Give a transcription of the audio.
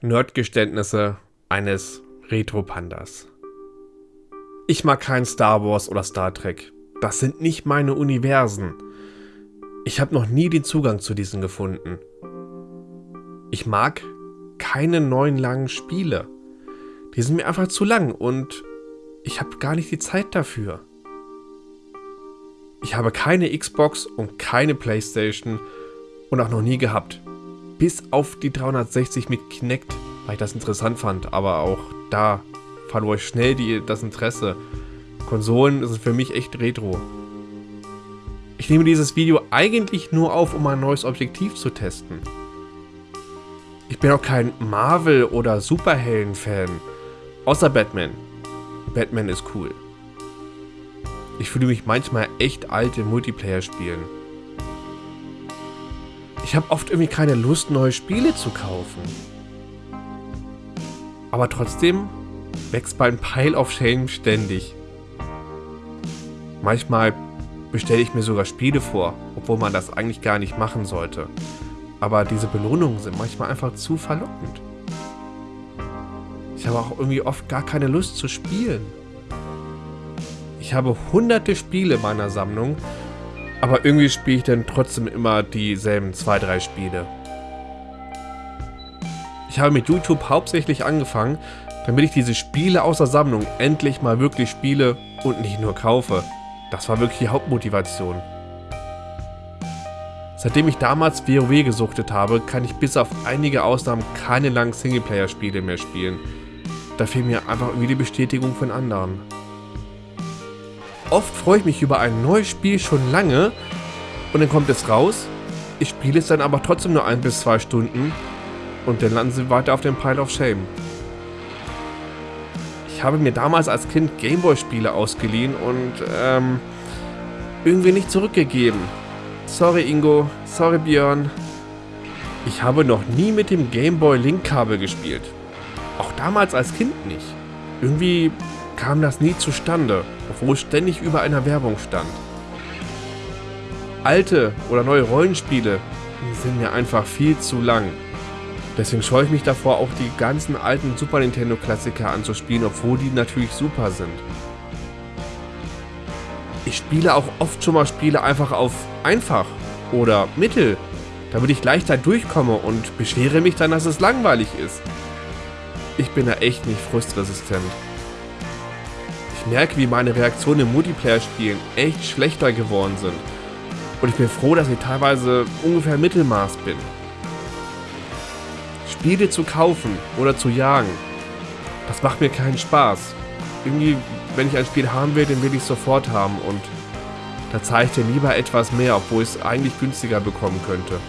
Nerdgeständnisse eines Retro-Pandas. Ich mag kein Star Wars oder Star Trek. Das sind nicht meine Universen. Ich habe noch nie den Zugang zu diesen gefunden. Ich mag keine neuen langen Spiele. Die sind mir einfach zu lang und ich habe gar nicht die Zeit dafür. Ich habe keine Xbox und keine Playstation und auch noch nie gehabt bis auf die 360 mit Kinect, weil ich das interessant fand. Aber auch da verlor ich schnell die, das Interesse. Konsolen sind für mich echt retro. Ich nehme dieses Video eigentlich nur auf, um ein neues Objektiv zu testen. Ich bin auch kein Marvel- oder Superhelden-Fan. Außer Batman. Batman ist cool. Ich fühle mich manchmal echt alt in Multiplayer-Spielen. Ich habe oft irgendwie keine Lust, neue Spiele zu kaufen. Aber trotzdem wächst mein Pile of Shame ständig. Manchmal bestelle ich mir sogar Spiele vor, obwohl man das eigentlich gar nicht machen sollte. Aber diese Belohnungen sind manchmal einfach zu verlockend. Ich habe auch irgendwie oft gar keine Lust zu spielen. Ich habe hunderte Spiele in meiner Sammlung, aber irgendwie spiele ich dann trotzdem immer dieselben zwei, drei Spiele. Ich habe mit YouTube hauptsächlich angefangen, damit ich diese Spiele aus der Sammlung endlich mal wirklich spiele und nicht nur kaufe. Das war wirklich die Hauptmotivation. Seitdem ich damals WoW gesuchtet habe, kann ich bis auf einige Ausnahmen keine langen Singleplayer-Spiele mehr spielen. Da fehlt mir einfach irgendwie die Bestätigung von anderen. Oft freue ich mich über ein neues Spiel schon lange und dann kommt es raus. Ich spiele es dann aber trotzdem nur ein bis zwei Stunden und dann landen sie weiter auf dem Pile of Shame. Ich habe mir damals als Kind Gameboy-Spiele ausgeliehen und ähm, irgendwie nicht zurückgegeben. Sorry Ingo, sorry Björn. Ich habe noch nie mit dem Gameboy Link-Kabel gespielt. Auch damals als Kind nicht. Irgendwie kam das nie zustande, obwohl ständig über einer Werbung stand. Alte oder neue Rollenspiele sind mir einfach viel zu lang. Deswegen scheue ich mich davor, auch die ganzen alten Super Nintendo Klassiker anzuspielen, obwohl die natürlich super sind. Ich spiele auch oft schon mal Spiele einfach auf einfach oder mittel, damit ich leichter durchkomme und beschwere mich dann, dass es langweilig ist. Ich bin da echt nicht frustresistent merke, wie meine Reaktionen im Multiplayer-Spielen echt schlechter geworden sind. Und ich bin froh, dass ich teilweise ungefähr Mittelmaß bin. Spiele zu kaufen oder zu jagen, das macht mir keinen Spaß. Irgendwie, wenn ich ein Spiel haben will, dann will ich es sofort haben und da zahle ich dir lieber etwas mehr, obwohl ich es eigentlich günstiger bekommen könnte.